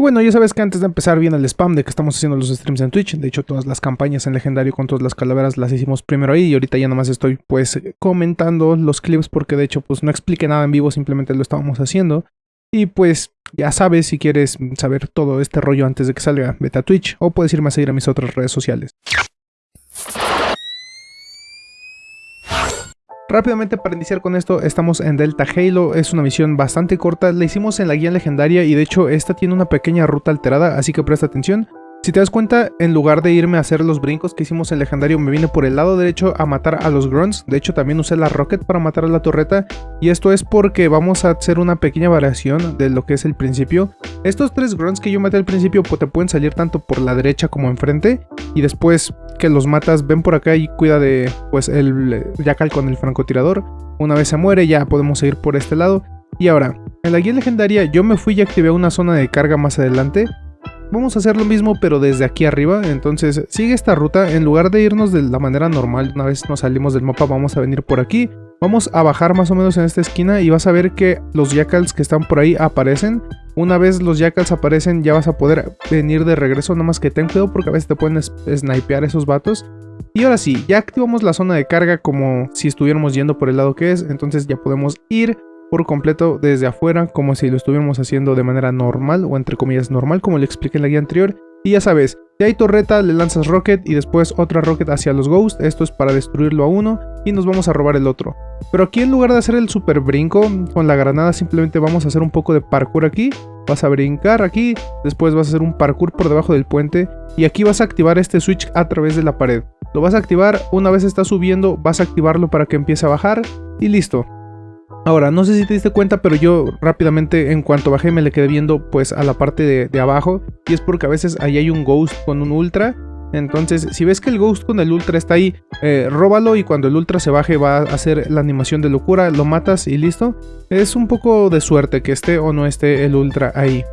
bueno, ya sabes que antes de empezar viene el spam de que estamos haciendo los streams en Twitch. De hecho, todas las campañas en legendario con todas las calaveras las hicimos primero ahí. Y ahorita ya nomás estoy pues comentando los clips porque de hecho pues no expliqué nada en vivo, simplemente lo estábamos haciendo. Y pues ya sabes, si quieres saber todo este rollo antes de que salga, vete a Twitch o puedes irme a seguir a mis otras redes sociales. Rápidamente para iniciar con esto, estamos en Delta Halo, es una misión bastante corta, la hicimos en la guía legendaria y de hecho esta tiene una pequeña ruta alterada, así que presta atención. Si te das cuenta, en lugar de irme a hacer los brincos que hicimos en legendario, me vine por el lado derecho a matar a los grunts. De hecho, también usé la rocket para matar a la torreta. Y esto es porque vamos a hacer una pequeña variación de lo que es el principio. Estos tres grunts que yo maté al principio pues, te pueden salir tanto por la derecha como enfrente. Y después que los matas, ven por acá y cuida de pues el Jackal con el francotirador. Una vez se muere, ya podemos seguir por este lado. Y ahora, en la guía legendaria yo me fui y activé una zona de carga más adelante. Vamos a hacer lo mismo pero desde aquí arriba, entonces sigue esta ruta, en lugar de irnos de la manera normal, una vez nos salimos del mapa vamos a venir por aquí, vamos a bajar más o menos en esta esquina y vas a ver que los jackals que están por ahí aparecen, una vez los jackals aparecen ya vas a poder venir de regreso, nada más que ten cuidado porque a veces te pueden snipear esos vatos. Y ahora sí, ya activamos la zona de carga como si estuviéramos yendo por el lado que es, entonces ya podemos ir por completo desde afuera como si lo estuviéramos haciendo de manera normal o entre comillas normal como le expliqué en la guía anterior. Y ya sabes, si hay torreta le lanzas rocket y después otra rocket hacia los ghosts, esto es para destruirlo a uno y nos vamos a robar el otro. Pero aquí en lugar de hacer el super brinco con la granada simplemente vamos a hacer un poco de parkour aquí. Vas a brincar aquí, después vas a hacer un parkour por debajo del puente y aquí vas a activar este switch a través de la pared. Lo vas a activar, una vez está subiendo vas a activarlo para que empiece a bajar y listo. Ahora, no sé si te diste cuenta, pero yo rápidamente en cuanto bajé me le quedé viendo pues a la parte de, abajo. Y es porque a veces ahí hay un Ghost con un Ultra. Entonces, si ves que el Ghost con el Ultra está ahí, eh, róbalo y cuando el Ultra se baje va a hacer la animación de locura, lo matas y listo. Es un poco de suerte que esté o no esté el Ultra ahí.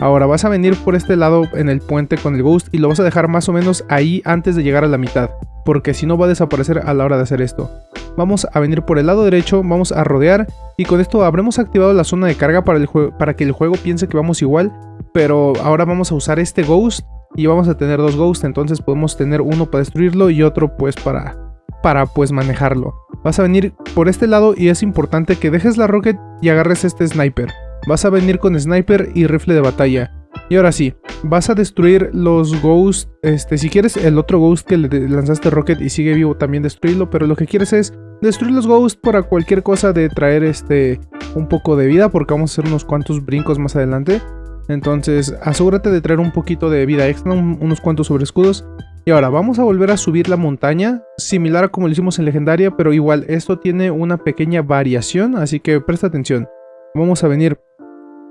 Ahora vas a venir por este lado en el puente con el Ghost y lo vas a dejar más o menos ahí antes de llegar a la mitad porque si no va a desaparecer a la hora de hacer esto. Vamos a venir por el lado derecho, vamos a rodear y con esto habremos activado la zona de carga para, el para que el juego piense que vamos igual, pero ahora vamos a usar este Ghost y vamos a tener dos Ghosts, entonces podemos tener uno para destruirlo y otro pues para, para pues manejarlo. Vas a venir por este lado y es importante que dejes la Rocket y agarres este Sniper. Vas a venir con Sniper y rifle de batalla. Y ahora sí, vas a destruir los Ghosts. Este, si quieres el otro Ghost que le lanzaste Rocket y sigue vivo, también destruirlo. Pero lo que quieres es destruir los Ghosts para cualquier cosa de traer este un poco de vida. Porque vamos a hacer unos cuantos brincos más adelante. Entonces asegúrate de traer un poquito de vida extra, unos cuantos sobre escudos. Y ahora vamos a volver a subir la montaña, similar a como lo hicimos en Legendaria, pero igual esto tiene una pequeña variación, así que presta atención. Vamos a venir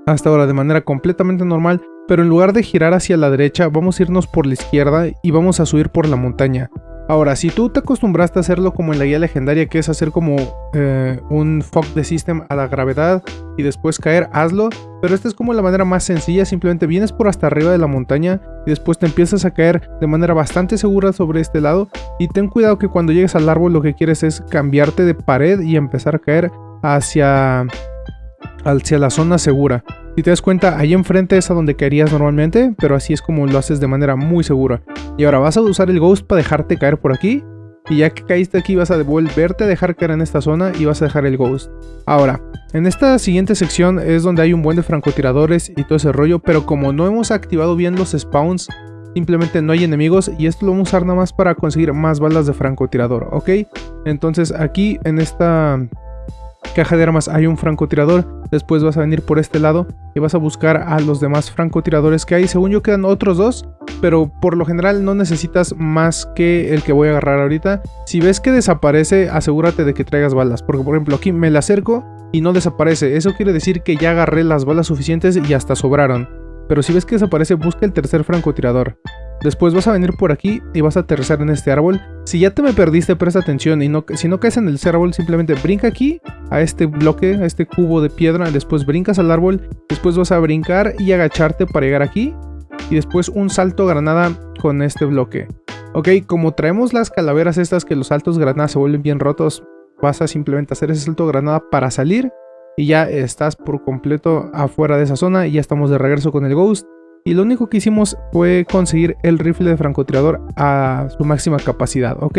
hasta ahora de manera completamente normal, pero en lugar de girar hacia la derecha, vamos a irnos por la izquierda y vamos a subir por la montaña. Ahora, si tú te acostumbraste a hacerlo como en la guía legendaria, que es hacer como eh, un fuck de system a la gravedad y después caer, hazlo. Pero esta es como la manera más sencilla, simplemente vienes por hasta arriba de la montaña y después te empiezas a caer de manera bastante segura sobre este lado. Y ten cuidado que cuando llegues al árbol lo que quieres es cambiarte de pared y empezar a caer hacia, hacia la zona segura. Si te das cuenta, ahí enfrente es a donde caerías normalmente, pero así es como lo haces de manera muy segura. Y ahora vas a usar el Ghost para dejarte caer por aquí. Y ya que caíste aquí vas a devolverte a dejar caer en esta zona y vas a dejar el Ghost. Ahora, en esta siguiente sección es donde hay un buen de francotiradores y todo ese rollo, pero como no hemos activado bien los spawns, simplemente no hay enemigos y esto lo vamos a usar nada más para conseguir más balas de francotirador, ¿ok? Entonces aquí en esta caja de armas hay un francotirador, después vas a venir por este lado y vas a buscar a los demás francotiradores que hay, según yo quedan otros dos, pero por lo general no necesitas más que el que voy a agarrar ahorita. Si ves que desaparece, asegúrate de que traigas balas, porque por ejemplo aquí me la acerco y no desaparece, eso quiere decir que ya agarré las balas suficientes y hasta sobraron. Pero si ves que desaparece, busca el tercer francotirador. Después vas a venir por aquí y vas a aterrizar en este árbol. Si ya te me perdiste, presta atención y no, si no caes en el árbol, simplemente brinca aquí a este bloque, a este cubo de piedra. Después brincas al árbol, después vas a brincar y agacharte para llegar aquí. Y después un salto granada con este bloque. Ok, como traemos las calaveras estas que los saltos granadas se vuelven bien rotos, vas a simplemente hacer ese salto granada para salir. Y ya estás por completo afuera de esa zona y ya estamos de regreso con el Ghost. Y lo único que hicimos fue conseguir el rifle de francotirador a su máxima capacidad, ¿ok?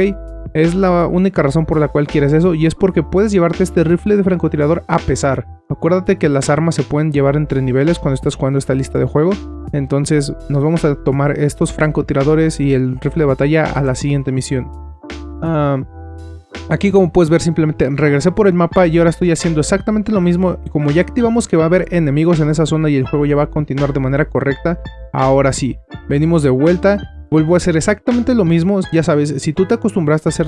Es la única razón por la cual quieres eso y es porque puedes llevarte este rifle de francotirador a pesar. Acuérdate que las armas se pueden llevar entre niveles cuando estás jugando esta lista de juego. Entonces nos vamos a tomar estos francotiradores y el rifle de batalla a la siguiente misión. Ah, Aquí como puedes ver simplemente regresé por el mapa y ahora estoy haciendo exactamente lo mismo. Como ya activamos que va a haber enemigos en esa zona y el juego ya va a continuar de manera correcta, ahora sí, venimos de vuelta, vuelvo a hacer exactamente lo mismo, ya sabes, si tú te acostumbraste a hacer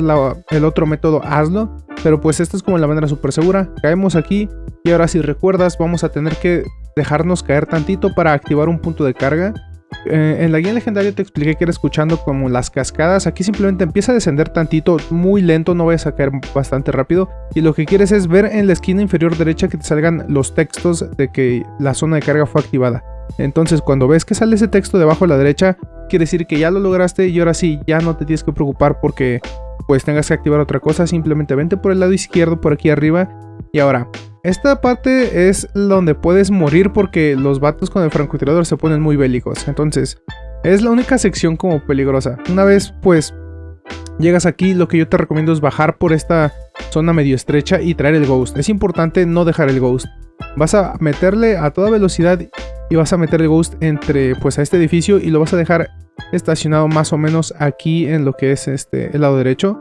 el otro método, hazlo, pero pues esta es como la manera súper segura, caemos aquí y ahora si recuerdas vamos a tener que dejarnos caer tantito para activar un punto de carga eh, en la guía legendaria te expliqué que era escuchando como las cascadas. Aquí simplemente empieza a descender tantito, muy lento, no vayas a caer bastante rápido. Y lo que quieres es ver en la esquina inferior derecha que te salgan los textos de que la zona de carga fue activada. Entonces cuando ves que sale ese texto debajo a la derecha, quiere decir que ya lo lograste y ahora sí, ya no te tienes que preocupar porque pues tengas que activar otra cosa. Simplemente vente por el lado izquierdo, por aquí arriba. Y ahora, esta parte es donde puedes morir porque los vatos con el francotirador se ponen muy bélicos. Entonces, es la única sección como peligrosa. Una vez, pues, llegas aquí, lo que yo te recomiendo es bajar por esta zona medio estrecha y traer el Ghost. Es importante no dejar el Ghost. Vas a meterle a toda velocidad y vas a meter el Ghost entre, pues, a este edificio y lo vas a dejar estacionado más o menos aquí en lo que es este, el lado derecho.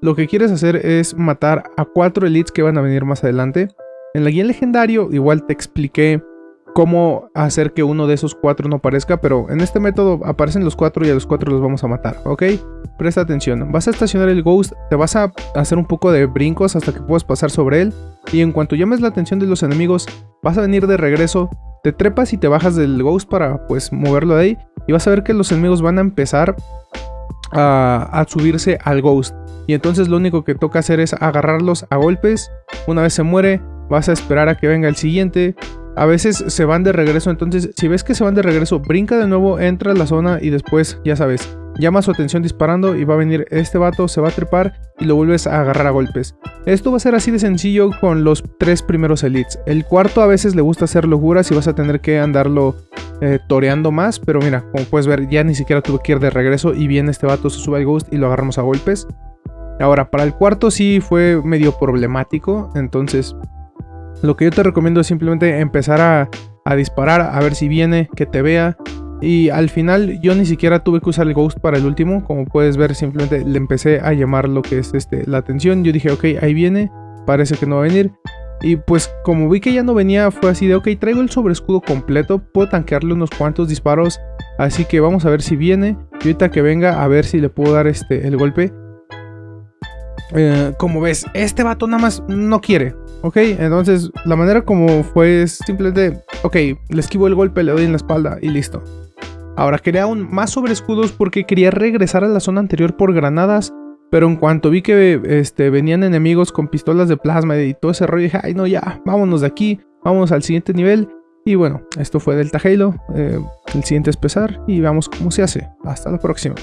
Lo que quieres hacer es matar a cuatro elites que van a venir más adelante. En la guía legendario igual te expliqué cómo hacer que uno de esos cuatro no aparezca, pero en este método aparecen los cuatro y a los cuatro los vamos a matar, ¿ok? Presta atención, vas a estacionar el Ghost, te vas a hacer un poco de brincos hasta que puedas pasar sobre él, y en cuanto llames la atención de los enemigos, vas a venir de regreso, te trepas y te bajas del Ghost para pues moverlo de ahí, y vas a ver que los enemigos van a empezar a, a subirse al Ghost. Y entonces lo único que toca hacer es agarrarlos a golpes, una vez se muere, vas a esperar a que venga el siguiente. A veces se van de regreso, entonces si ves que se van de regreso, brinca de nuevo, entra a la zona y después, ya sabes, llama su atención disparando y va a venir este vato, se va a trepar y lo vuelves a agarrar a golpes. Esto va a ser así de sencillo con los tres primeros elites. El cuarto a veces le gusta hacer locuras y vas a tener que andarlo eh, toreando más, pero mira, como puedes ver, ya ni siquiera tuve que ir de regreso y viene este vato, se sube al ghost y lo agarramos a golpes. Ahora, para el cuarto sí fue medio problemático, entonces lo que yo te recomiendo es simplemente empezar a, disparar, a ver si viene, que te vea. Y al final yo ni siquiera tuve que usar el Ghost para el último. Como puedes ver, simplemente le empecé a llamar lo que es este, la atención. Yo dije, ok, ahí viene, parece que no va a venir. Y pues como vi que ya no venía, fue así de, ok, traigo el sobreescudo completo, puedo tanquearle unos cuantos disparos. Así que vamos a ver si viene. Y ahorita que venga, a ver si le puedo dar este, el golpe. Eh, como ves, este vato nada más no quiere. Ok, entonces la manera como fue es simplemente, ok, le esquivo el golpe, le doy en la espalda y listo. Ahora quería aún más sobre escudos porque quería regresar a la zona anterior por granadas, pero en cuanto vi que este, venían enemigos con pistolas de plasma y todo ese rollo, dije, ay no ya, vámonos de aquí, vamos al siguiente nivel. Y bueno, esto fue Delta Halo, eh, el siguiente es pesar y veamos cómo se hace. Hasta la próxima.